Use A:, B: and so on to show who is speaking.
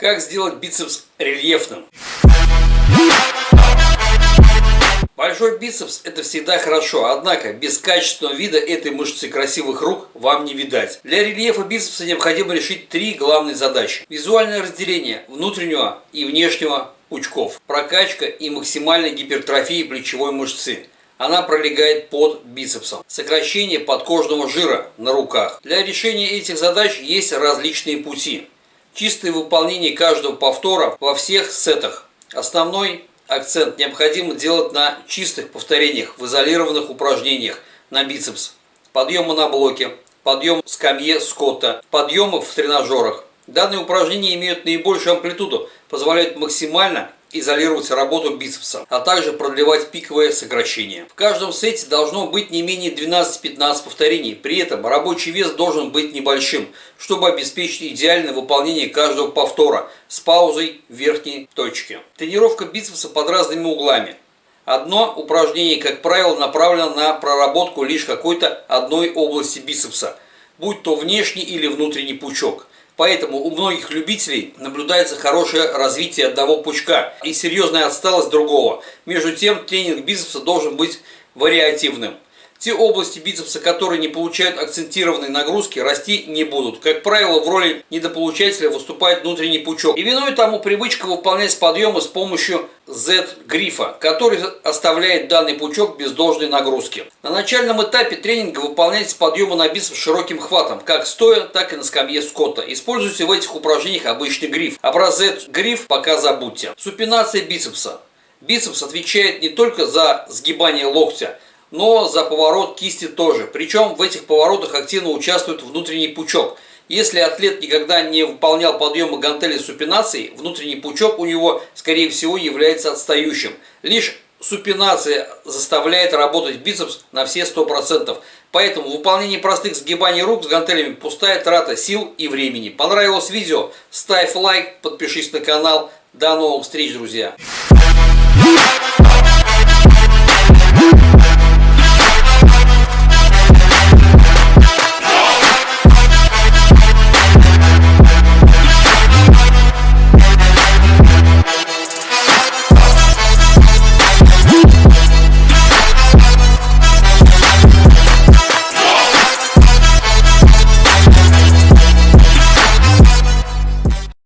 A: Как сделать бицепс рельефным? Большой бицепс это всегда хорошо, однако без качественного вида этой мышцы красивых рук вам не видать. Для рельефа бицепса необходимо решить три главные задачи. Визуальное разделение внутреннего и внешнего пучков, прокачка и максимальная гипертрофия плечевой мышцы. Она пролегает под бицепсом. Сокращение подкожного жира на руках. Для решения этих задач есть различные пути. Чистое выполнение каждого повтора во всех сетах. Основной акцент необходимо делать на чистых повторениях в изолированных упражнениях на бицепс. Подъемы на блоке, подъем скамье скотта, подъемы в тренажерах. Данные упражнения имеют наибольшую амплитуду, позволяют максимально изолировать работу бицепса, а также продлевать пиковое сокращение. В каждом сете должно быть не менее 12-15 повторений, при этом рабочий вес должен быть небольшим, чтобы обеспечить идеальное выполнение каждого повтора с паузой в верхней точке. Тренировка бицепса под разными углами. Одно упражнение, как правило, направлено на проработку лишь какой-то одной области бицепса, будь то внешний или внутренний пучок. Поэтому у многих любителей наблюдается хорошее развитие одного пучка и серьезная отсталость другого. Между тем, тренинг бицепса должен быть вариативным. Те области бицепса, которые не получают акцентированной нагрузки, расти не будут. Как правило, в роли недополучателя выступает внутренний пучок. И виной тому привычка выполнять подъемы с помощью Z-грифа, который оставляет данный пучок без должной нагрузки. На начальном этапе тренинга выполняйте подъемы на бицепс широким хватом, как стоя, так и на скамье скотта. Используйте в этих упражнениях обычный гриф. А Z-гриф пока забудьте. Супинация бицепса. Бицепс отвечает не только за сгибание локтя, но за поворот кисти тоже. Причем в этих поворотах активно участвует внутренний пучок. Если атлет никогда не выполнял подъемы гантели супинацией, внутренний пучок у него, скорее всего, является отстающим. Лишь супинация заставляет работать бицепс на все 100%. Поэтому выполнение простых сгибаний рук с гантелями пустая трата сил и времени. Понравилось видео? Ставь лайк, подпишись на канал. До новых встреч, друзья!